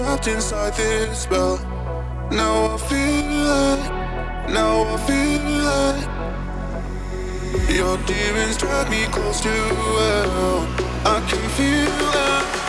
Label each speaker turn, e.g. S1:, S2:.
S1: trapped inside this spell. Now I feel it, now I feel it. Your demons drag me close to hell. I can feel it.